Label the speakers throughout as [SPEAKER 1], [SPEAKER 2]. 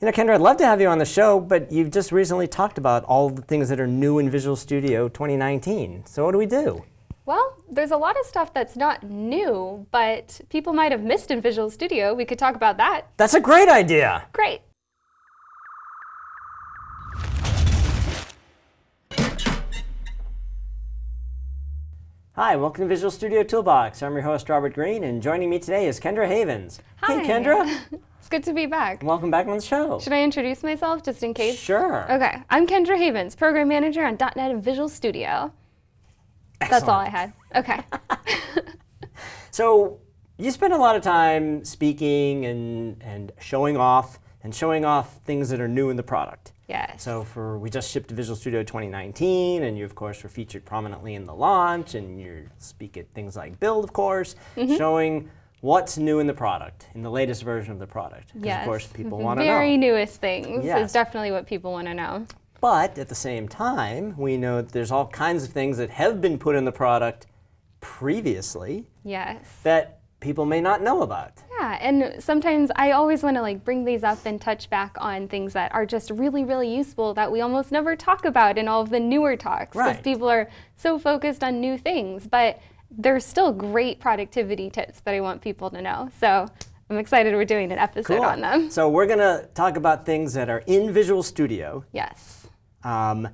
[SPEAKER 1] You know, Kendra, I'd love to have you on the show, but you've just recently talked about all the things that are new in Visual Studio 2019. So what do we do?
[SPEAKER 2] Well, there's a lot of stuff that's not new, but people might have missed in Visual Studio. We could talk about that.
[SPEAKER 1] That's a great idea.
[SPEAKER 2] Great.
[SPEAKER 1] Hi, welcome to Visual Studio Toolbox. I'm your host, Robert Green, and joining me today is Kendra Havens.
[SPEAKER 2] Hi.
[SPEAKER 1] Hey, Kendra.
[SPEAKER 2] it's good to be back.
[SPEAKER 1] Welcome back on the show.
[SPEAKER 2] Should I introduce myself just in case?
[SPEAKER 1] Sure.
[SPEAKER 2] Okay, I'm Kendra Havens, Program Manager on .NET and Visual Studio.
[SPEAKER 1] Excellent.
[SPEAKER 2] That's all I had. Okay.
[SPEAKER 1] so you spend a lot of time speaking and, and showing off and showing off things that are new in the product.
[SPEAKER 2] Yes.
[SPEAKER 1] So for we just shipped Visual Studio 2019, and you of course were featured prominently in the launch, and you speak at things like Build, of course, mm -hmm. showing what's new in the product, in the latest version of the product.
[SPEAKER 2] Yes.
[SPEAKER 1] of course people want to know.
[SPEAKER 2] Very newest things
[SPEAKER 1] yes.
[SPEAKER 2] is definitely what people want to know.
[SPEAKER 1] But at the same time, we know that there's all kinds of things that have been put in the product previously.
[SPEAKER 2] Yes.
[SPEAKER 1] That people may not know about.
[SPEAKER 2] Yeah, and sometimes I always want to like bring these up and touch back on things that are just really, really useful that we almost never talk about in all of the newer talks. Because
[SPEAKER 1] right.
[SPEAKER 2] people are so focused on new things, but there's still great productivity tips that I want people to know. So I'm excited we're doing an episode
[SPEAKER 1] cool.
[SPEAKER 2] on them.
[SPEAKER 1] So we're going to talk about things that are in Visual Studio.
[SPEAKER 2] Yes.
[SPEAKER 1] Um,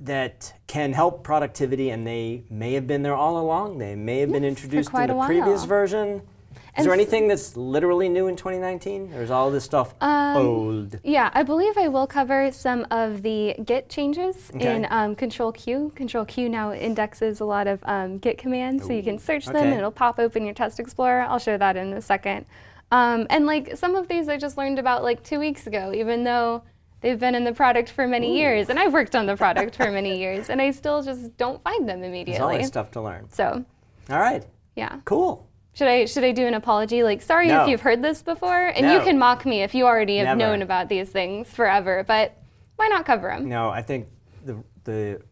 [SPEAKER 1] that can help productivity, and they may have been there all along. They may have
[SPEAKER 2] yes,
[SPEAKER 1] been introduced in the previous version. Is there anything that's literally new in 2019, or is all this stuff um, old?
[SPEAKER 2] Yeah, I believe I will cover some of the Git changes okay. in um, Control Q. Control Q now indexes a lot of um, Git commands, Ooh. so you can search okay. them and it'll pop open your Test Explorer. I'll show that in a second. Um, and like some of these I just learned about like two weeks ago, even though they've been in the product for many Ooh. years, and I've worked on the product for many years, and I still just don't find them immediately. There's
[SPEAKER 1] always stuff to learn.
[SPEAKER 2] So.
[SPEAKER 1] All right.
[SPEAKER 2] Yeah.
[SPEAKER 1] Cool.
[SPEAKER 2] Should I should I do an apology? Like, sorry
[SPEAKER 1] no.
[SPEAKER 2] if you've heard this before, and
[SPEAKER 1] no.
[SPEAKER 2] you can mock me if you already have
[SPEAKER 1] Never.
[SPEAKER 2] known about these things forever. But why not cover them?
[SPEAKER 1] No, I think the the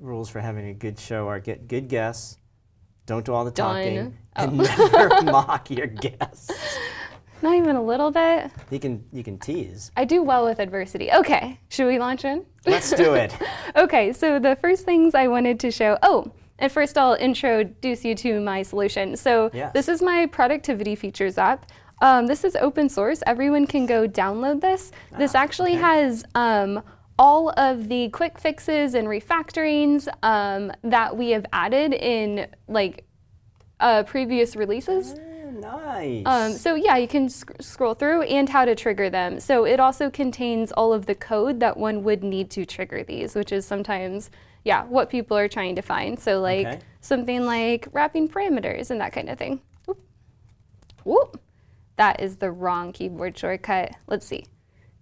[SPEAKER 1] rules for having a good show are get good guests, don't do all the talking,
[SPEAKER 2] oh.
[SPEAKER 1] and never mock your guests.
[SPEAKER 2] Not even a little bit.
[SPEAKER 1] You can you can tease.
[SPEAKER 2] I do well with adversity. Okay, should we launch in?
[SPEAKER 1] Let's do it.
[SPEAKER 2] okay, so the first things I wanted to show. Oh, and first I'll introduce you to my solution. So
[SPEAKER 1] yes.
[SPEAKER 2] this is my productivity features app. Um, this is open source. Everyone can go download this.
[SPEAKER 1] Ah,
[SPEAKER 2] this actually
[SPEAKER 1] okay.
[SPEAKER 2] has um, all of the quick fixes and refactorings um, that we have added in like uh, previous releases.
[SPEAKER 1] Nice.
[SPEAKER 2] Um, so yeah, you can sc scroll through and how to trigger them. So it also contains all of the code that one would need to trigger these, which is sometimes, yeah, what people are trying to find. So like
[SPEAKER 1] okay.
[SPEAKER 2] something like wrapping parameters and that kind of thing. Oop. Whoop. That is the wrong keyboard shortcut. Let's see.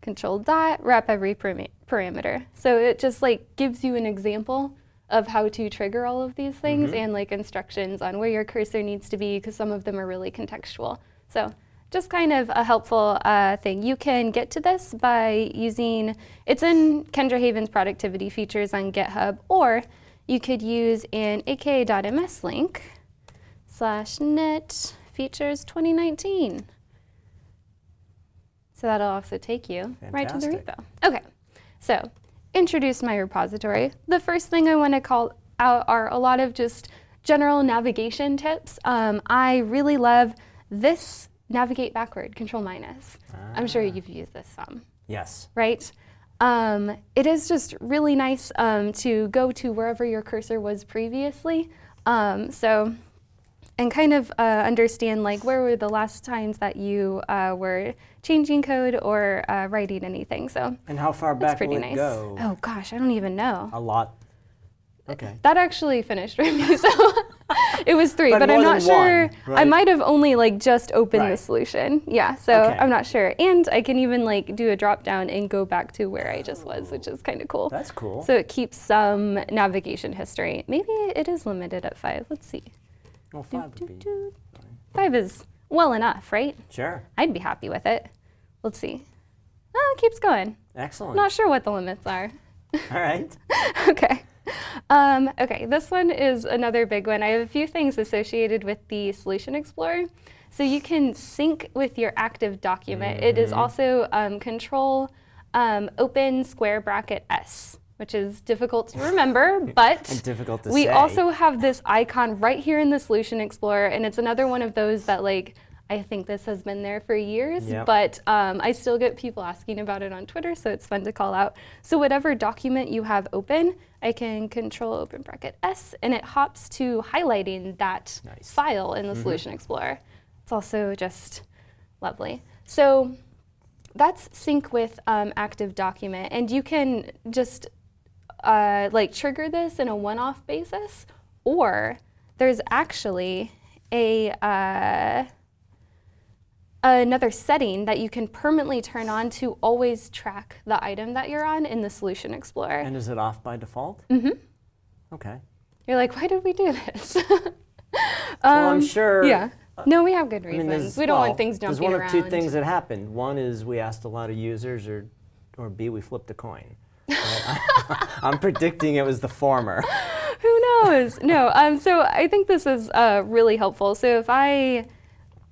[SPEAKER 2] Control dot, wrap every parameter. So it just like gives you an example of how to trigger all of these things mm -hmm. and like instructions on where your cursor needs to be because some of them are really contextual. So just kind of a helpful uh, thing. You can get to this by using, it's in Kendra Haven's productivity features on GitHub, or you could use an aka.ms link slash net features 2019. So that'll also take you
[SPEAKER 1] Fantastic.
[SPEAKER 2] right to the repo. Okay, so introduce my repository, the first thing I want to call out are a lot of just general navigation tips. Um, I really love this navigate backward, control minus. Ah. I'm sure you've used this some.
[SPEAKER 1] Yes.
[SPEAKER 2] Right? Um, it is just really nice um, to go to wherever your cursor was previously. Um, so, and kind of uh, understand like where were the last times that you uh, were changing code or uh, writing anything. So
[SPEAKER 1] and how far back will
[SPEAKER 2] nice.
[SPEAKER 1] it go?
[SPEAKER 2] Oh gosh, I don't even know.
[SPEAKER 1] A lot. Okay.
[SPEAKER 2] That actually finished for me, so it was three,
[SPEAKER 1] but,
[SPEAKER 2] but I'm not sure.
[SPEAKER 1] One, right?
[SPEAKER 2] I might have only like just opened
[SPEAKER 1] right.
[SPEAKER 2] the solution. Yeah, so
[SPEAKER 1] okay.
[SPEAKER 2] I'm not sure. And I can even like do a drop down and go back to where I just was, which is kind of cool.
[SPEAKER 1] That's cool.
[SPEAKER 2] So it keeps some navigation history. Maybe it is limited at five. Let's see.
[SPEAKER 1] Well, five
[SPEAKER 2] do,
[SPEAKER 1] would
[SPEAKER 2] do,
[SPEAKER 1] be.
[SPEAKER 2] Five is well enough, right?
[SPEAKER 1] Sure.
[SPEAKER 2] I'd be happy with it. Let's see. Oh, it keeps going.
[SPEAKER 1] Excellent.
[SPEAKER 2] Not sure what the limits are.
[SPEAKER 1] All right.
[SPEAKER 2] okay. Um, okay, this one is another big one. I have a few things associated with the Solution Explorer. So you can sync with your active document. It is also um, control um, open square bracket S, which is difficult to remember, but
[SPEAKER 1] difficult to
[SPEAKER 2] we
[SPEAKER 1] say.
[SPEAKER 2] also have this icon right here in the Solution Explorer, and it's another one of those that like I think this has been there for years,
[SPEAKER 1] Yep.
[SPEAKER 2] but um, I still get people asking about it on Twitter, so it's fun to call out. So whatever document you have open, I can control open bracket S, and it hops to highlighting that
[SPEAKER 1] Nice.
[SPEAKER 2] file in the Solution Explorer. It's also just lovely. So that's sync with um, active document, and you can just uh, like trigger this in a one-off basis, or there's actually a uh, another setting that you can permanently turn on to always track the item that you're on in the Solution Explorer.
[SPEAKER 1] And is it off by default? Mm-hmm. Okay.
[SPEAKER 2] you're like, why did we do this?
[SPEAKER 1] well, I'm sure.
[SPEAKER 2] Um, yeah. No, we have good
[SPEAKER 1] I
[SPEAKER 2] reasons.
[SPEAKER 1] mean,
[SPEAKER 2] we don't
[SPEAKER 1] well,
[SPEAKER 2] want things jumping around.
[SPEAKER 1] There's one
[SPEAKER 2] around.
[SPEAKER 1] of two things that happened. One is we asked a lot of users, or, or B, we flipped a coin. I'm predicting it was the former.
[SPEAKER 2] Who knows? no. Um, so I think this is uh, really helpful. So if I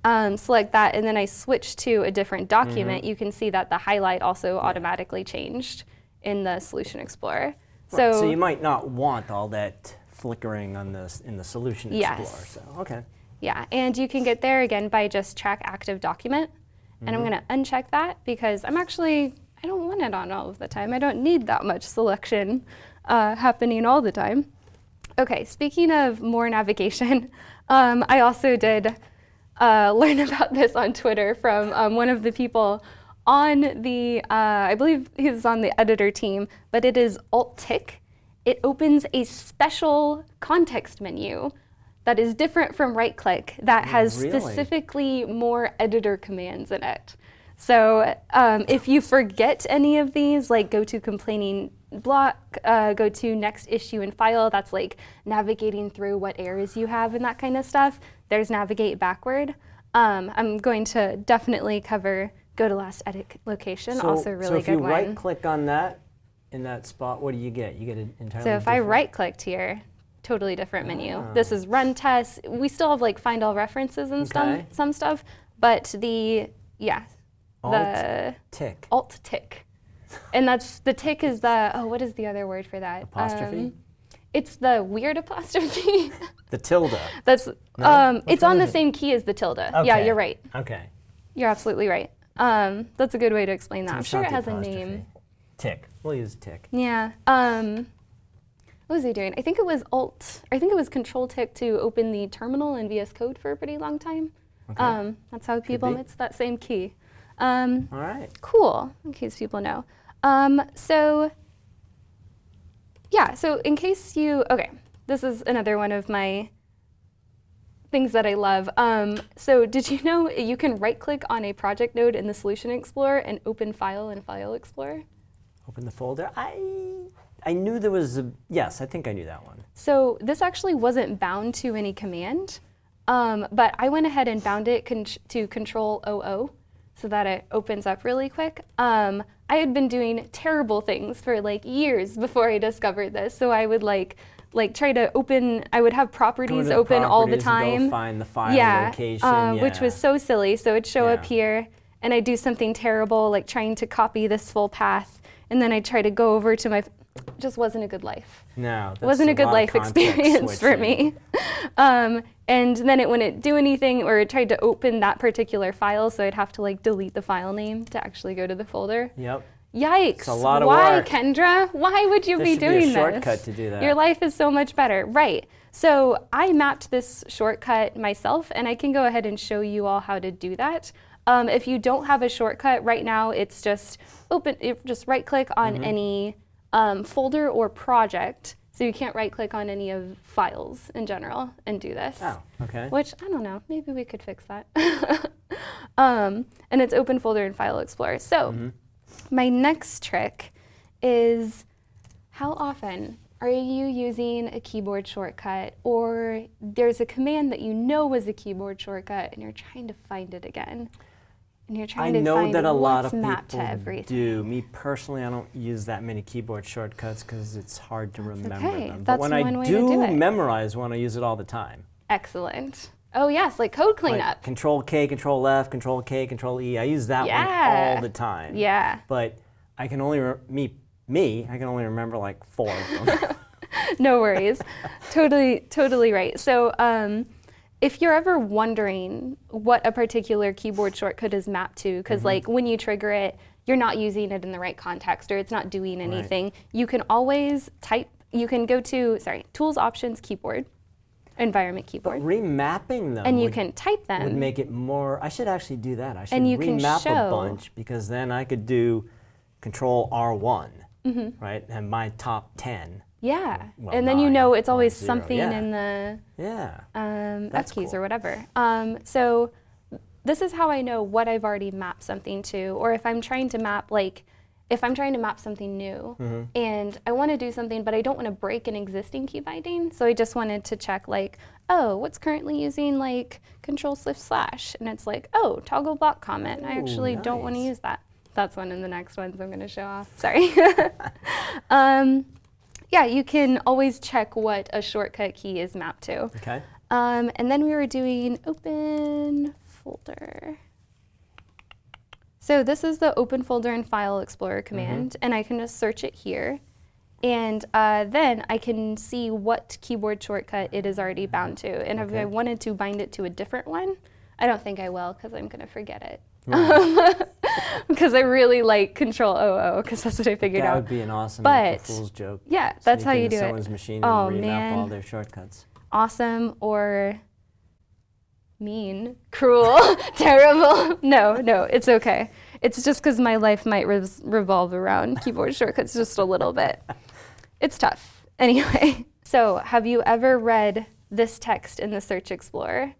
[SPEAKER 2] um, select that and then I switch to a different document,
[SPEAKER 1] Mm-hmm.
[SPEAKER 2] you can see that the highlight also automatically changed in the Solution Explorer.
[SPEAKER 1] Right,
[SPEAKER 2] So,
[SPEAKER 1] so you might not want all that flickering on this in the solution explorer.
[SPEAKER 2] Yes.
[SPEAKER 1] So okay.
[SPEAKER 2] yeah, and you can get there again by just track active document. And I'm
[SPEAKER 1] Mm-hmm.
[SPEAKER 2] going to uncheck that because I'm actually, I don't want it on all of the time. I don't need that much selection uh, happening all the time. Okay, speaking of more navigation, um, I also did uh, learn about this on Twitter from um, one of the people on the, uh, I believe he was on the editor team, but it is Alt Tick. It opens a special context menu that is different from right click that has
[SPEAKER 1] Really?
[SPEAKER 2] specifically more editor commands in it. So um, if you forget any of these, like go to containing block, uh, go to next issue and file, that's like navigating through what errors you have and that kind of stuff. There's navigate backward. Um, I'm going to definitely cover go to last edit location,
[SPEAKER 1] So,
[SPEAKER 2] also really
[SPEAKER 1] so if you right click on that in that spot, what do you get? You get an entirely
[SPEAKER 2] So if I right clicked here, totally different menu.
[SPEAKER 1] Ah.
[SPEAKER 2] This is run tests. We still have like find all references and some some stuff, but the yeah, the
[SPEAKER 1] tick
[SPEAKER 2] alt tick. And that's the tick is the oh what is the other word for that?
[SPEAKER 1] apostrophe,
[SPEAKER 2] Um, it's the weird apostrophe.
[SPEAKER 1] the tilde.
[SPEAKER 2] that's
[SPEAKER 1] No?
[SPEAKER 2] um it's on the
[SPEAKER 1] it?
[SPEAKER 2] same key as the tilde. Yeah, you're right.
[SPEAKER 1] Okay.
[SPEAKER 2] You're absolutely right. Um that's a good way to explain that. I'm sure it has a name.
[SPEAKER 1] Tick. We'll use tick.
[SPEAKER 2] Yeah. Um, what was he doing? I think it was Alt. I think it was Control Tick to open the terminal in VS Code for a pretty long time.
[SPEAKER 1] Okay.
[SPEAKER 2] Um, that's how people. It's that same key. Um,
[SPEAKER 1] All right.
[SPEAKER 2] cool. In case people know. Um, so. Yeah. So in case you. Okay. This is another one of my things that I love. Um, so did you know you can right click on a project node in the Solution Explorer and open file in File Explorer?
[SPEAKER 1] Open the folder. I I knew there was a yes. I think I knew that one.
[SPEAKER 2] So this actually wasn't bound to any command, um, but I went ahead and bound it con- to Control OO so that it opens up really quick. Um, I had been doing terrible things for like years before I discovered this. So I would like like try to open. I would have properties open all the
[SPEAKER 1] properties
[SPEAKER 2] time.
[SPEAKER 1] Go find the file
[SPEAKER 2] yeah,
[SPEAKER 1] location.
[SPEAKER 2] um, which was so silly. So it'd show up here, and I'd do something terrible, like trying to copy this full path, and then I'd try to go over to my. Just wasn't a good life
[SPEAKER 1] no. That's
[SPEAKER 2] wasn't a good
[SPEAKER 1] lot
[SPEAKER 2] life experience for me. um, and then it wouldn't do anything, or it tried to open that particular file, so I'd have to like delete the file name to actually go to the folder.
[SPEAKER 1] Yep.
[SPEAKER 2] Yikes!
[SPEAKER 1] It's a lot of
[SPEAKER 2] Why,
[SPEAKER 1] work.
[SPEAKER 2] Kendra? Why would you
[SPEAKER 1] There
[SPEAKER 2] be
[SPEAKER 1] should be a
[SPEAKER 2] doing
[SPEAKER 1] shortcut
[SPEAKER 2] this?
[SPEAKER 1] to do that.
[SPEAKER 2] Your life is so much better, right? So I mapped this shortcut myself, and I can go ahead and show you all how to do that. Um, if you don't have a shortcut right now, it's just open. It, just right-click on
[SPEAKER 1] Mm-hmm.
[SPEAKER 2] any um, folder or project. So you can't right-click on any of files in general and do this.
[SPEAKER 1] Oh. Okay.
[SPEAKER 2] Which I don't know. Maybe we could fix that. um, and it's open folder in File Explorer. So
[SPEAKER 1] Mm-hmm.
[SPEAKER 2] my next trick is how often are you using a keyboard shortcut or there's a command that you know was a keyboard shortcut and you're trying to find it again? And you're
[SPEAKER 1] I
[SPEAKER 2] to
[SPEAKER 1] know that a lot of people do. Me personally, I don't use that many keyboard shortcuts because it's hard to remember
[SPEAKER 2] okay.
[SPEAKER 1] them.
[SPEAKER 2] That's
[SPEAKER 1] but when
[SPEAKER 2] one
[SPEAKER 1] I
[SPEAKER 2] way to
[SPEAKER 1] do
[SPEAKER 2] do
[SPEAKER 1] memorize one, I use it all the time.
[SPEAKER 2] Excellent. Oh yes, like code
[SPEAKER 1] Like
[SPEAKER 2] cleanup.
[SPEAKER 1] control K, Control F, Control K, Control E. I use that one all the time.
[SPEAKER 2] yeah.
[SPEAKER 1] But I can only re- me me I can only remember like four of them.
[SPEAKER 2] no worries. totally, totally right. So, um, if you're ever wondering what a particular keyboard shortcut is mapped to, because
[SPEAKER 1] Mm-hmm.
[SPEAKER 2] like when you trigger it, you're not using it in the right context or it's not doing anything, you can always type, you can go to, sorry, Tools, Options, Keyboard, Environment Keyboard,
[SPEAKER 1] Remapping them
[SPEAKER 2] and you can type them.
[SPEAKER 1] would make it more. I should actually do that. I should
[SPEAKER 2] And you can
[SPEAKER 1] remap
[SPEAKER 2] show-
[SPEAKER 1] a bunch because then I could do Control R1,
[SPEAKER 2] Mm-hmm.
[SPEAKER 1] right, and my top ten.
[SPEAKER 2] Yeah.
[SPEAKER 1] well,
[SPEAKER 2] and then you know it's always
[SPEAKER 1] zero,
[SPEAKER 2] something
[SPEAKER 1] yeah.
[SPEAKER 2] in the
[SPEAKER 1] Yeah.
[SPEAKER 2] um, F keys
[SPEAKER 1] cool.
[SPEAKER 2] or whatever. Um, so this is how I know what I've already mapped something to, or if I'm trying to map like if I'm trying to map something new
[SPEAKER 1] Mm-hmm.
[SPEAKER 2] and I want to do something, but I don't want to break an existing key binding, so I just wanted to check like, oh, what's currently using like Control Shift Slash, and it's like, oh, toggle block comment. I
[SPEAKER 1] Ooh,
[SPEAKER 2] actually don't want to use that. That's one in the next ones I'm going to show off. Sorry. um, yeah, you can always check what a shortcut key is mapped to.
[SPEAKER 1] Okay.
[SPEAKER 2] Um, and then we were doing open folder. So this is the open folder and file explorer command, and I can just search it here. And uh, then I can see what keyboard shortcut it is already bound to. And if I wanted to bind it to a different one, I don't think I will because I'm going to forget it. Because I really like Control OO because that's what I figured
[SPEAKER 1] That
[SPEAKER 2] out.
[SPEAKER 1] That would be an awesome
[SPEAKER 2] But-
[SPEAKER 1] Fool's joke.
[SPEAKER 2] yeah, that's how you do it.
[SPEAKER 1] someone's machine
[SPEAKER 2] Oh,
[SPEAKER 1] remap
[SPEAKER 2] man.
[SPEAKER 1] all their shortcuts.
[SPEAKER 2] awesome or mean, cruel, terrible. No, no, it's okay. It's just because my life might res- revolve around keyboard shortcuts just a little bit. It's tough. Anyway, so have you ever read this text in the Search Explorer?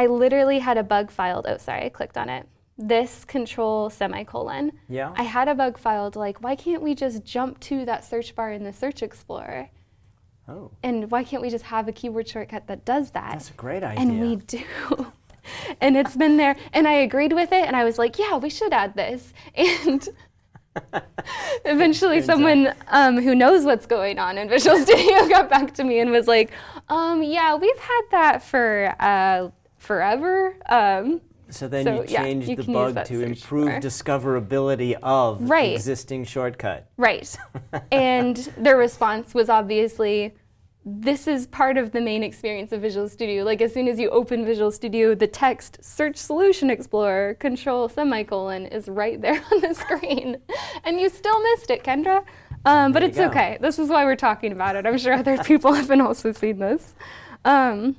[SPEAKER 2] I literally had a bug filed. Oh, sorry, I clicked on it. This control semicolon.
[SPEAKER 1] Yeah.
[SPEAKER 2] I had a bug filed like, why can't we just jump to that search bar in the Search Explorer?
[SPEAKER 1] oh,
[SPEAKER 2] And why can't we just have a keyboard shortcut that does that?
[SPEAKER 1] that's a great idea.
[SPEAKER 2] and we do. and it's been there, and I agreed with it, and I was like, yeah, we should add this. And eventually, someone um, who knows what's going on in Visual Studio got back to me and was like, um, yeah, we've had that for uh, forever. Um,
[SPEAKER 1] So then
[SPEAKER 2] So,
[SPEAKER 1] you
[SPEAKER 2] yeah,
[SPEAKER 1] changed
[SPEAKER 2] you
[SPEAKER 1] the bug to improve
[SPEAKER 2] bar.
[SPEAKER 1] discoverability of
[SPEAKER 2] Right.
[SPEAKER 1] existing shortcut.
[SPEAKER 2] Right. and their response was obviously this is part of the main experience of Visual Studio. Like as soon as you open Visual Studio, the text Search Solution Explorer control semicolon is right there on the screen. and you still missed it, Kendra. Um, but it's
[SPEAKER 1] go.
[SPEAKER 2] okay. This is why we're talking about it. I'm sure other people have been also seen this. Um,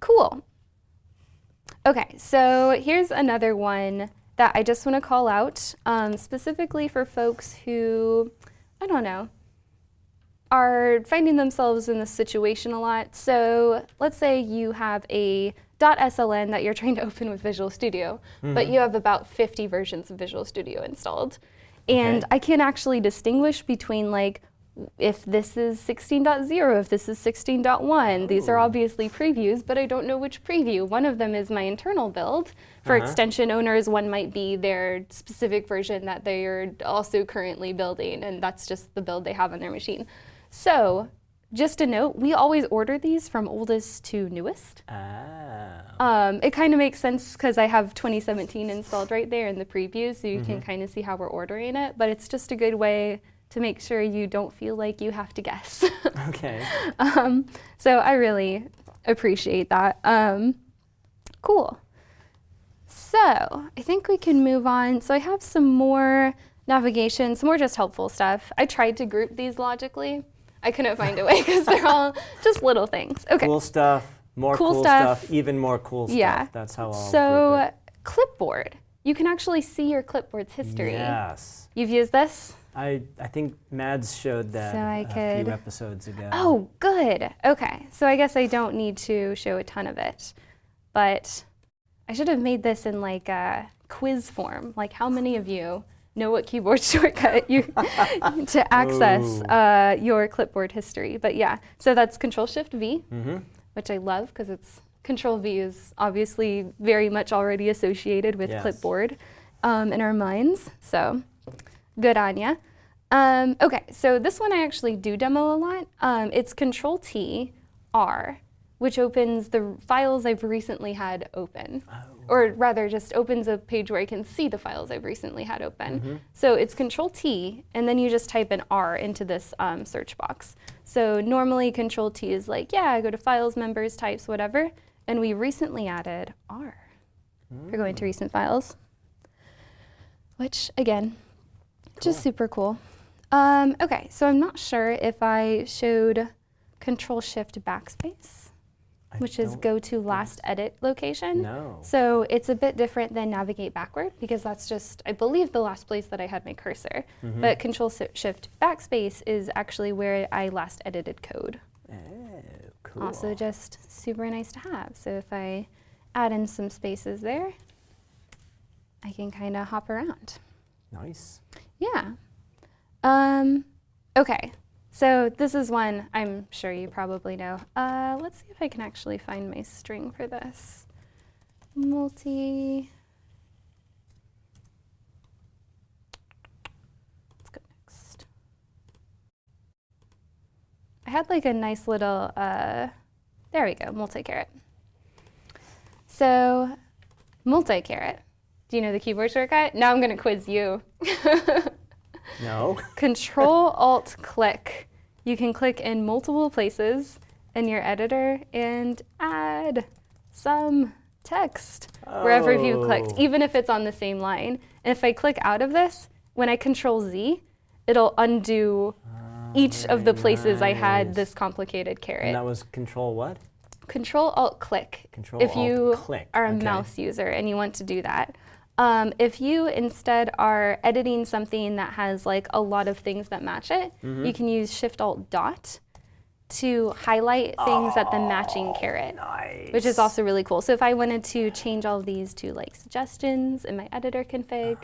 [SPEAKER 2] cool. Okay, so here's another one that I just want to call out um, specifically for folks who, I don't know, are finding themselves in this situation a lot. So let's say you have a .sln that you're trying to open with Visual Studio, but you have about 50 versions of Visual Studio installed. And
[SPEAKER 1] Okay.
[SPEAKER 2] I can't actually distinguish between like if this is 16.0, if this is 16.1. These are
[SPEAKER 1] Oh.
[SPEAKER 2] obviously previews, but I don't know which preview. One of them is my internal build. For
[SPEAKER 1] Uh-huh.
[SPEAKER 2] extension owners, one might be their specific version that they are also currently building, and that's just the build they have on their machine. So, just a note, we always order these from oldest to newest.
[SPEAKER 1] Ah.
[SPEAKER 2] Um, it kind of makes sense because I have 2017 installed right there in the preview, so you can kind of see how we're ordering it. But it's just a good way to make sure you don't feel like you have to guess.
[SPEAKER 1] Okay.
[SPEAKER 2] um, so I really appreciate that. Um, cool. So I think we can move on. So I have some more navigation, some more just helpful stuff. I tried to group these logically. I couldn't find a way because they're all just little things. Okay.
[SPEAKER 1] Cool stuff. More
[SPEAKER 2] Cool
[SPEAKER 1] cool,
[SPEAKER 2] stuff.
[SPEAKER 1] stuff. Even more cool stuff.
[SPEAKER 2] Yeah.
[SPEAKER 1] That's how I'll
[SPEAKER 2] So clipboard. You can actually see your clipboard's history.
[SPEAKER 1] Yes.
[SPEAKER 2] You've used this?
[SPEAKER 1] I, I think Mads showed that
[SPEAKER 2] So I
[SPEAKER 1] a
[SPEAKER 2] could-
[SPEAKER 1] few episodes ago.
[SPEAKER 2] Oh, good. Okay. So I guess I don't need to show a ton of it. But I should have made this in like a quiz form. Like how many of you know what keyboard shortcut you to access uh, your clipboard history. But yeah, so that's Control Shift V,
[SPEAKER 1] Mm-hmm.
[SPEAKER 2] which I love because it's Control V is obviously very much already associated with
[SPEAKER 1] Yes.
[SPEAKER 2] clipboard um, in our minds. So good on ya. Um, okay, so this one I actually do demo a lot. Um, it's Control T, R, which opens the files I've recently had open.
[SPEAKER 1] Oh.
[SPEAKER 2] Or rather, just opens a page where I can see the files I've recently had open.
[SPEAKER 1] Mm-hmm.
[SPEAKER 2] So it's Control T, and then you just type an R into this um, search box. So normally Control T is like, yeah, go to Files, Members, Types, whatever. And we recently added R for going to
[SPEAKER 1] Mm.
[SPEAKER 2] recent files, which again, just super cool. Um, okay, so I'm not sure if I showed Control Shift Backspace,
[SPEAKER 1] I
[SPEAKER 2] which is go to last edit location.
[SPEAKER 1] No.
[SPEAKER 2] So it's a bit different than navigate backward because that's just, I believe, the last place that I had my cursor.
[SPEAKER 1] Mm-hmm.
[SPEAKER 2] But Control Shift Backspace is actually where I last edited code.
[SPEAKER 1] Oh, cool.
[SPEAKER 2] Also, just super nice to have. So if I add in some spaces there, I can kind of hop around.
[SPEAKER 1] Nice.
[SPEAKER 2] Yeah. Um, okay. So this is one I'm sure you probably know. Uh, let's see if I can actually find my string for this. Multi. Let's go next. I had like a nice little, uh, there we go, multi-caret. So multi-caret. Do you know the keyboard shortcut? Now I'm going to quiz you.
[SPEAKER 1] No.
[SPEAKER 2] Control Alt Click. You can click in multiple places in your editor and add some text wherever you've clicked,
[SPEAKER 1] Oh.
[SPEAKER 2] even if it's on the same line. And if I click out of this, when I Control Z, it'll undo ah, each of the places I had this complicated
[SPEAKER 1] And that was control what?
[SPEAKER 2] Control Alt Click.
[SPEAKER 1] Control alt click.
[SPEAKER 2] if
[SPEAKER 1] Alt
[SPEAKER 2] you
[SPEAKER 1] Click,
[SPEAKER 2] are a
[SPEAKER 1] okay.
[SPEAKER 2] mouse user and you want to do that. Um, if you instead are editing something that has like a lot of things that match it,
[SPEAKER 1] Mm-hmm.
[SPEAKER 2] you can use Shift Alt Dot to highlight things at the matching caret,
[SPEAKER 1] Nice.
[SPEAKER 2] which is also really cool. So if I wanted to change all of these to like suggestions in my editor config,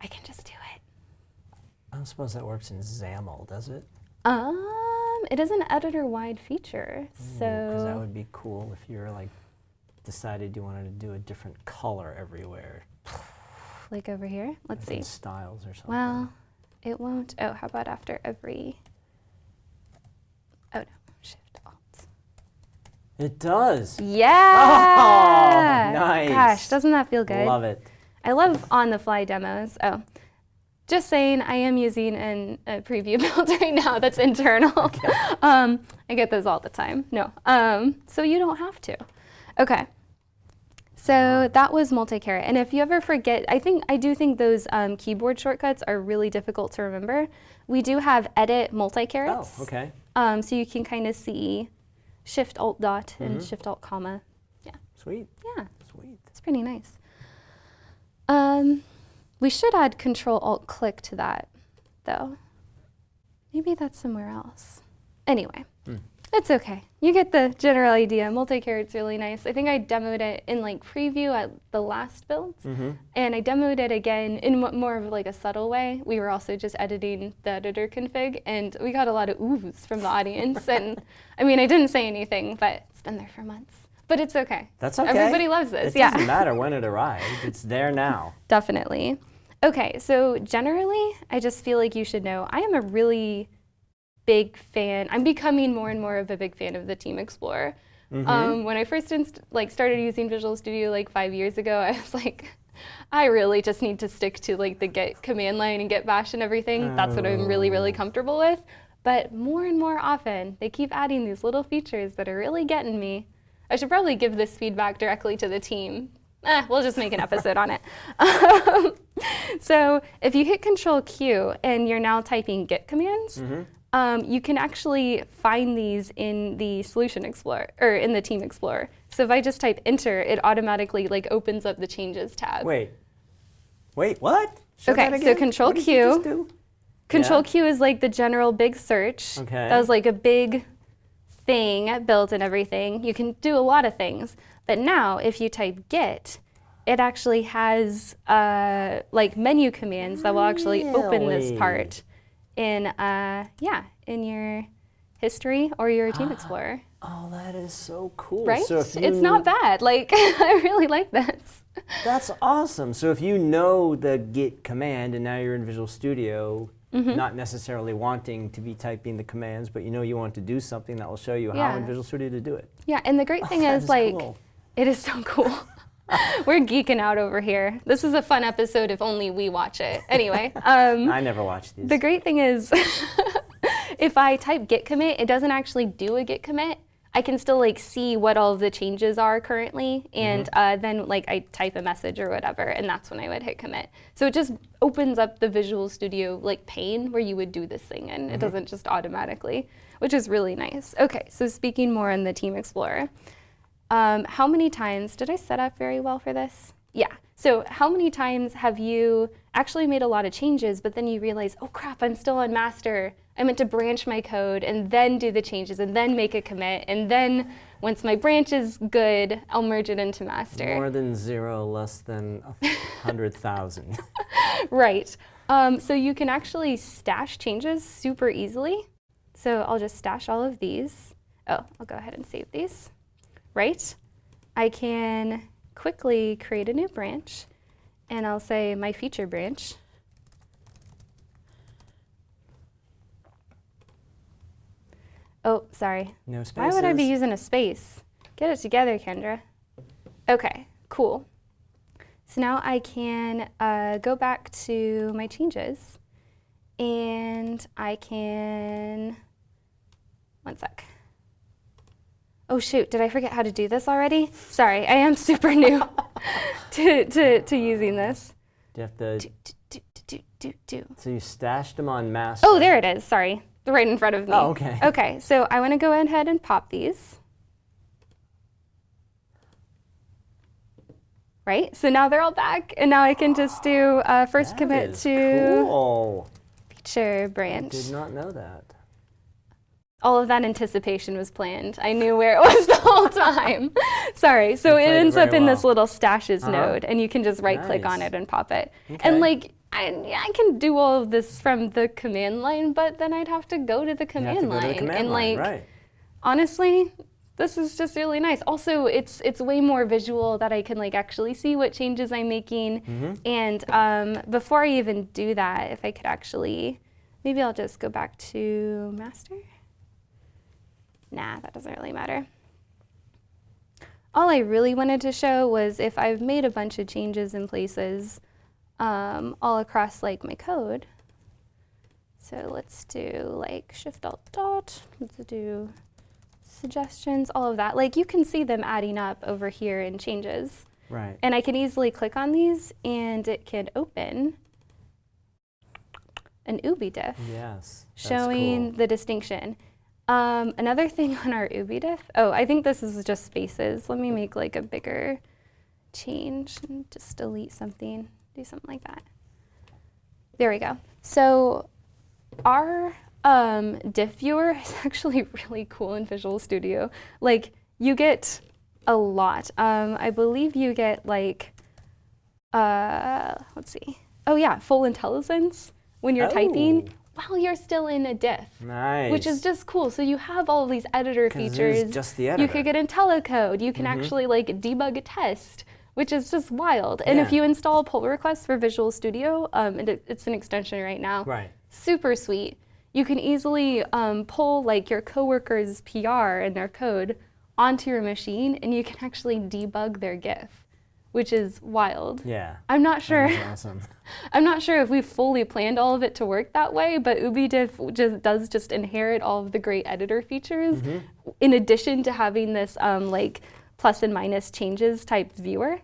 [SPEAKER 2] I can just do it.
[SPEAKER 1] I don't suppose that works in XAML, does it?
[SPEAKER 2] Um, it is an editor-wide feature, so
[SPEAKER 1] Because that would be cool if you're like decided you wanted to do a different color everywhere.
[SPEAKER 2] Like over here, let's see.
[SPEAKER 1] Styles or something.
[SPEAKER 2] Well, it won't. Oh, how about after every? Oh no, Shift Alt.
[SPEAKER 1] It does.
[SPEAKER 2] Yeah.
[SPEAKER 1] Oh, nice.
[SPEAKER 2] Gosh, doesn't that feel good?
[SPEAKER 1] I love it.
[SPEAKER 2] I love on-the-fly demos. Oh, just saying, I am using an, a preview build right now that's internal. um, I get those all the time. No, um, so you don't have to. Okay. So that was multi-caret. And if you ever forget, I think I do think those um, keyboard shortcuts are really difficult to remember. We do have edit multi-carets.
[SPEAKER 1] Oh, okay.
[SPEAKER 2] Um, so you can kind of see Shift Alt Dot
[SPEAKER 1] Mm-hmm.
[SPEAKER 2] and Shift Alt Comma. Yeah,
[SPEAKER 1] Sweet.
[SPEAKER 2] yeah.
[SPEAKER 1] Sweet.
[SPEAKER 2] It's pretty nice. Um, we should add Control Alt Click to that, though. Maybe that's somewhere else. Anyway,
[SPEAKER 1] Hmm.
[SPEAKER 2] It's okay. You get the general idea. Multi-caret's really nice. I think I demoed it in like preview at the last build,
[SPEAKER 1] Mm-hmm.
[SPEAKER 2] and I demoed it again in more of like a subtle way. We were also just editing the editor config, and we got a lot of oohs from the audience. and I mean, I didn't say anything, but it's been there for months. But it's okay.
[SPEAKER 1] That's okay.
[SPEAKER 2] Everybody loves this.
[SPEAKER 1] It
[SPEAKER 2] yeah.
[SPEAKER 1] doesn't matter when it arrived. It's there now.
[SPEAKER 2] Definitely. Okay, so generally, I just feel like you should know I am a really big fan. I'm becoming more and more of a big fan of the Team Explorer.
[SPEAKER 1] Mm-hmm.
[SPEAKER 2] Um, when I first inst- like started using Visual Studio like five years ago, I was like, I really just need to stick to like the Git command line and Git Bash and everything. That's what I'm really, really comfortable with. But more and more often, they keep adding these little features that are really getting me. I should probably give this feedback directly to the team. Eh, we'll just make an episode on it. Um, so if you hit Control Q and you're now typing Git commands, um, you can actually find these in the Solution Explorer or in the Team Explorer. So if I just type Enter, it automatically like opens up the Changes tab.
[SPEAKER 1] Wait. Wait, what? Show
[SPEAKER 2] Okay, so? Control
[SPEAKER 1] What did you just
[SPEAKER 2] Q. Control
[SPEAKER 1] Yeah.
[SPEAKER 2] Q is like the general big search.
[SPEAKER 1] Okay.
[SPEAKER 2] That was like a big thing built and everything. You can do a lot of things. But now, if you type Git, it actually has uh, like menu commands that will actually open this part in, uh, yeah, in your history or your Team Explorer.
[SPEAKER 1] Oh, that is so cool.
[SPEAKER 2] Right?
[SPEAKER 1] So if
[SPEAKER 2] It's not bad. Like, I really like this.
[SPEAKER 1] That's awesome. So if you know the git command and now you're in Visual Studio,
[SPEAKER 2] Mm-hmm.
[SPEAKER 1] not necessarily wanting to be typing the commands, but you know you want to do something that will show you how in Visual Studio to do it.
[SPEAKER 2] Yeah, and the great thing is, like,
[SPEAKER 1] cool.
[SPEAKER 2] it is so cool. We're geeking out over here. This is a fun episode if only we watch it. Anyway, um,
[SPEAKER 1] I never watched these.
[SPEAKER 2] the great thing is, if I type git commit, it doesn't actually do a git commit. I can still like see what all of the changes are currently, and uh, then like I type a message or whatever, and that's when I would hit commit. So it just opens up the Visual Studio like pane where you would do this thing, and it doesn't just automatically, which is really nice. Okay, so speaking more on the Team Explorer, um, how many times did I set up very well for this? Yeah. So how many times have you actually made a lot of changes, but then you realize, oh crap, I'm still on master. I meant to branch my code and then do the changes and then make a commit. And then once my branch is good, I'll merge it into master.
[SPEAKER 1] More than zero, less than a hundred thousand.
[SPEAKER 2] Right. Um, so you can actually stash changes super easily. So I'll just stash all of these. Oh, I'll go ahead and save these. Right. I can quickly create a new branch and I'll say my feature branch. Oh, sorry.
[SPEAKER 1] No spaces.
[SPEAKER 2] Why would I be using a space? Get it together, Kendra. Okay, cool. So now I can uh, go back to my changes and I can, one sec. Oh shoot, did I forget how to do this already? Sorry, I am super new to, to, to using this.
[SPEAKER 1] Do you have to?
[SPEAKER 2] Do, do, do, do, do, do.
[SPEAKER 1] So you stashed them on master.
[SPEAKER 2] Oh, there it is, sorry. Right in front of me.
[SPEAKER 1] Oh, okay.
[SPEAKER 2] Okay, so I wanna go ahead and pop these. Right, so now they're all back, and now I can just do uh, first
[SPEAKER 1] That
[SPEAKER 2] commit to
[SPEAKER 1] Cool.
[SPEAKER 2] feature branch.
[SPEAKER 1] I did not know that.
[SPEAKER 2] All of that anticipation was planned. I knew where it was the whole time. Sorry, so it
[SPEAKER 1] played it
[SPEAKER 2] ends up in this little stashes
[SPEAKER 1] Uh-huh.
[SPEAKER 2] node, and you can just right click on it and pop it.
[SPEAKER 1] Okay.
[SPEAKER 2] And like, I, I can do all of this from the command line, but then I'd have to go to the command
[SPEAKER 1] to go
[SPEAKER 2] line.
[SPEAKER 1] to the command
[SPEAKER 2] and
[SPEAKER 1] line,
[SPEAKER 2] like,
[SPEAKER 1] right?
[SPEAKER 2] honestly this is just really nice also it's it's way more visual that i can like actually see what changes i'm making
[SPEAKER 1] Mm-hmm.
[SPEAKER 2] and um, before i even do that if i could actually maybe i'll just go back to master nah that doesn't really matter all i really wanted to show was if i've made a bunch of changes in places um, all across like my code so let's do like shift alt dot let's do suggestions, all of that. Like you can see them adding up over here in changes.
[SPEAKER 1] Right.
[SPEAKER 2] And I can easily click on these and it can open an Ubi diff
[SPEAKER 1] Yes.
[SPEAKER 2] showing
[SPEAKER 1] cool.
[SPEAKER 2] the distinction. Um, another thing on our Ubi diff, oh, I think this is just spaces. Let me make like a bigger change and just delete something, do something like that. There we go. So our um, diff viewer is actually really cool in Visual Studio. Like you get a lot. Um, I believe you get like, uh, let's see. Oh yeah, full IntelliSense when you're typing
[SPEAKER 1] Oh.
[SPEAKER 2] While you're still in a diff.
[SPEAKER 1] Nice.
[SPEAKER 2] Which is just cool. So you have all of these editor
[SPEAKER 1] 'Cause it is
[SPEAKER 2] features.
[SPEAKER 1] just the editor.
[SPEAKER 2] You could get IntelliCode. You can actually like debug a test, which is just wild. And if you install pull requests for Visual Studio, um, and it, it's an extension right now.
[SPEAKER 1] Right.
[SPEAKER 2] Super sweet. You can easily um, pull like your coworker's PR and their code onto your machine, and you can actually debug their GIF, which is wild.
[SPEAKER 1] Yeah.
[SPEAKER 2] I'm not sure.
[SPEAKER 1] That's awesome.
[SPEAKER 2] I'm not sure if we fully planned all of it to work that way, but UbiDiff just does just inherit all of the great editor features,
[SPEAKER 1] Mm-hmm.
[SPEAKER 2] in addition to having this um, like plus and minus changes type viewer.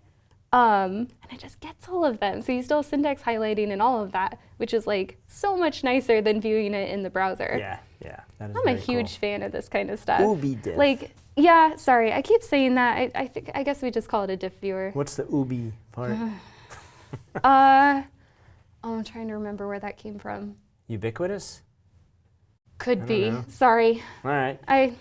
[SPEAKER 2] Um, and it just gets all of them. So you still have syntax highlighting and all of that, which is like so much nicer than viewing it in the browser.
[SPEAKER 1] Yeah. Yeah. That is
[SPEAKER 2] I'm a huge
[SPEAKER 1] Cool.
[SPEAKER 2] fan of this kind of stuff.
[SPEAKER 1] UbiDiff.
[SPEAKER 2] Like, yeah, sorry, I keep saying that. I, I think I guess we just call it a diff viewer.
[SPEAKER 1] What's the ubi part?
[SPEAKER 2] Uh, oh, I'm trying to remember where that came from.
[SPEAKER 1] Ubiquitous.
[SPEAKER 2] Could be.
[SPEAKER 1] know.
[SPEAKER 2] Sorry.
[SPEAKER 1] All right.
[SPEAKER 2] I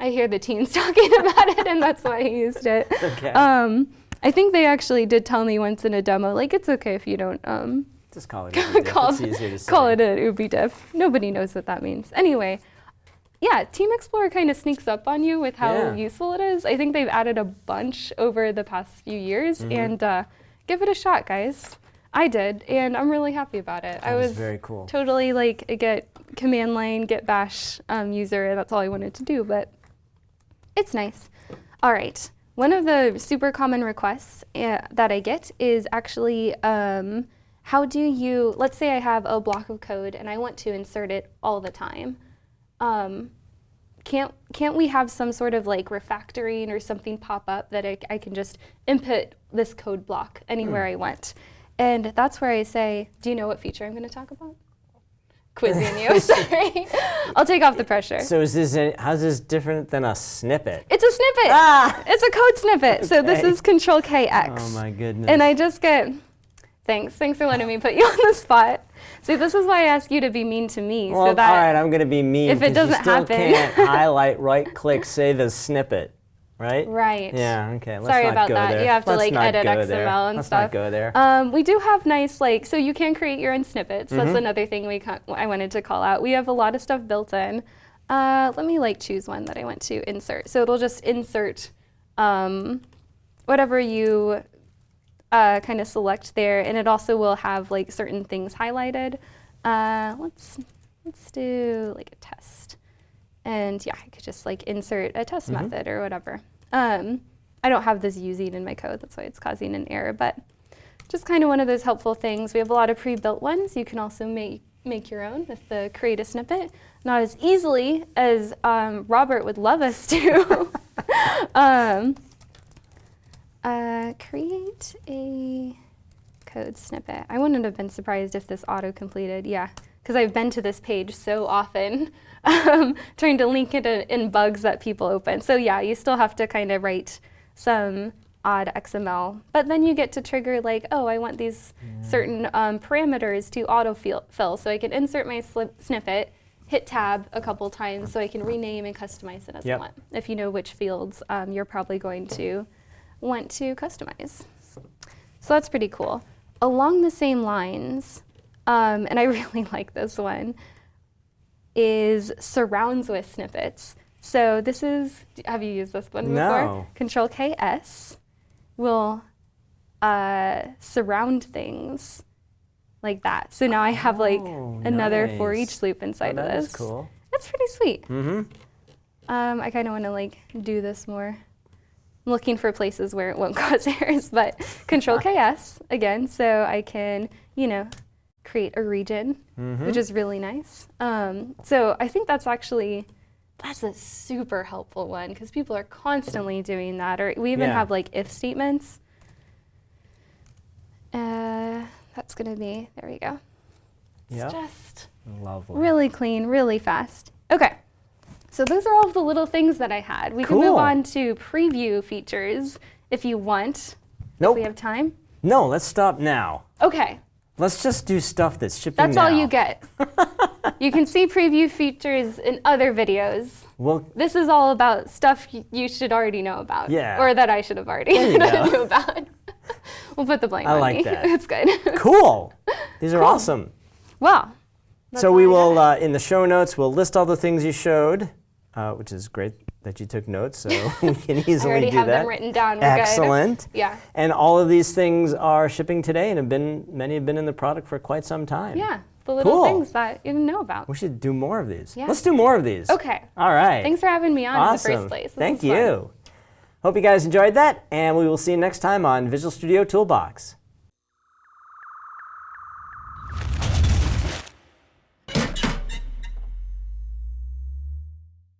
[SPEAKER 2] I hear the teens talking about it and that's why I used it.
[SPEAKER 1] Okay.
[SPEAKER 2] Um I think they actually did tell me once in a demo, like it's okay if you don't um
[SPEAKER 1] Just call it.
[SPEAKER 2] call,
[SPEAKER 1] it's easier to say.
[SPEAKER 2] call it an ubi diff. Nobody knows what that means. Anyway, yeah, Team Explorer kind of sneaks up on you with how
[SPEAKER 1] Yeah.
[SPEAKER 2] useful it is. I think they've added a bunch over the past few years,
[SPEAKER 1] Mm-hmm.
[SPEAKER 2] and uh, give it a shot, guys. I did, and I'm really happy about it. I
[SPEAKER 1] That is
[SPEAKER 2] was
[SPEAKER 1] very cool.
[SPEAKER 2] totally like a Git command line, Git Bash um, user. That's all I wanted to do, but it's nice. All right. One of the super common requests uh, that I get is actually um, how do you, let's say I have a block of code and I want to insert it all the time. Um, can't, can't we have some sort of like refactoring or something pop up that I, I can just input this code block anywhere I want? And that's where I say, do you know what feature I'm going to talk about? Quizzing you, sorry. I'll take off the pressure.
[SPEAKER 1] So is this a, how's this different than a snippet?
[SPEAKER 2] It's a snippet.
[SPEAKER 1] Ah!
[SPEAKER 2] It's a code snippet. So this is Control KX.
[SPEAKER 1] Oh my goodness.
[SPEAKER 2] And I just get, thanks, thanks for letting me put you on the spot. See, this is why I ask you to be mean to me,
[SPEAKER 1] well,
[SPEAKER 2] so that
[SPEAKER 1] all right, I'm going to be mean.
[SPEAKER 2] if it doesn't
[SPEAKER 1] still
[SPEAKER 2] happen-
[SPEAKER 1] can't highlight, right click, save as snippet, right?
[SPEAKER 2] right.
[SPEAKER 1] Yeah. Okay. Let's
[SPEAKER 2] Sorry
[SPEAKER 1] not
[SPEAKER 2] about
[SPEAKER 1] go
[SPEAKER 2] that.
[SPEAKER 1] There.
[SPEAKER 2] You have to,
[SPEAKER 1] Let's
[SPEAKER 2] like, edit XML
[SPEAKER 1] there.
[SPEAKER 2] and
[SPEAKER 1] Let's
[SPEAKER 2] stuff.
[SPEAKER 1] not go there.
[SPEAKER 2] Um, we do have nice like so you can create your own snippets.
[SPEAKER 1] Mm-hmm.
[SPEAKER 2] That's another thing we I wanted to call out. We have a lot of stuff built in. Uh, let me like choose one that I want to insert. So it'll just insert um, whatever you uh, kind of select there, and it also will have like certain things highlighted. Uh, let's let's do like a test, and yeah, I could just like insert a test
[SPEAKER 1] Mm-hmm.
[SPEAKER 2] method or whatever. Um, I don't have this using in my code, that's why it's causing an error, but just kind of one of those helpful things. We have a lot of pre-built ones. You can also make make your own with the create a snippet. Not as easily as um, Robert would love us to. um, uh, create a code snippet. I wouldn't have been surprised if this auto completed. Yeah, because I've been to this page so often, um, trying to link it in, bugs that people open. So yeah, you still have to kind of write some odd XML, but then you get to trigger like, oh, I want these certain um, parameters to autofill, so I can insert my slip snippet, hit tab a couple times, so I can rename and customize it as
[SPEAKER 1] Yep.
[SPEAKER 2] I want. If you know which fields um, you're probably going to want to customize. So that's pretty cool. Along the same lines, um, and I really like this one, is surrounds with snippets. So this is, have you used this one before?
[SPEAKER 1] No.
[SPEAKER 2] Control KS will uh, surround things like that. So now I have like
[SPEAKER 1] Oh,
[SPEAKER 2] another for each loop
[SPEAKER 1] Oh,
[SPEAKER 2] inside of this.
[SPEAKER 1] is cool.
[SPEAKER 2] That's pretty sweet.
[SPEAKER 1] Mm-hmm.
[SPEAKER 2] Um, I kind of want to like do this more. I'm looking for places where it won't cause errors, but Control KS again, so I can, you know, create a region,
[SPEAKER 1] Mm-hmm.
[SPEAKER 2] which is really nice. Um, so I think that's actually that's a super helpful one because people are constantly doing that, or we even
[SPEAKER 1] Yeah.
[SPEAKER 2] have like if statements. Uh, that's gonna be there. We go. It's
[SPEAKER 1] Yep.
[SPEAKER 2] just
[SPEAKER 1] Lovely.
[SPEAKER 2] really clean, really fast. Okay, so those are all of the little things that I had. We can move on to preview features if you want.
[SPEAKER 1] Nope.
[SPEAKER 2] If we have time.
[SPEAKER 1] No, let's stop now.
[SPEAKER 2] Okay,
[SPEAKER 1] Let's just do stuff that's shipping
[SPEAKER 2] that's
[SPEAKER 1] now.
[SPEAKER 2] all you get. you can see preview features in other videos.
[SPEAKER 1] Well,
[SPEAKER 2] This is all about stuff you should already know about.
[SPEAKER 1] Yeah.
[SPEAKER 2] Or that I should have already
[SPEAKER 1] There you go.
[SPEAKER 2] knew about. we'll put the blame
[SPEAKER 1] I
[SPEAKER 2] on
[SPEAKER 1] like
[SPEAKER 2] me.
[SPEAKER 1] that.
[SPEAKER 2] it's good.
[SPEAKER 1] cool. These are awesome.
[SPEAKER 2] well. that's
[SPEAKER 1] so we will, uh, in the show notes, we'll list all the things you showed, uh, which is great that you took notes, so we can easily do that.
[SPEAKER 2] I already have them written down. We're
[SPEAKER 1] Excellent. Good.
[SPEAKER 2] Yeah.
[SPEAKER 1] And all of these things are shipping today, and have been many have been in the product for quite some time.
[SPEAKER 2] Yeah, the little
[SPEAKER 1] cool.
[SPEAKER 2] things that you didn't know about.
[SPEAKER 1] We should do more of these.
[SPEAKER 2] Yeah.
[SPEAKER 1] Let's do more of these.
[SPEAKER 2] Okay.
[SPEAKER 1] All right.
[SPEAKER 2] Thanks for having me on
[SPEAKER 1] awesome.
[SPEAKER 2] in the first place. This
[SPEAKER 1] Thank you. Hope you guys enjoyed that, and we will see you next time on Visual Studio Toolbox.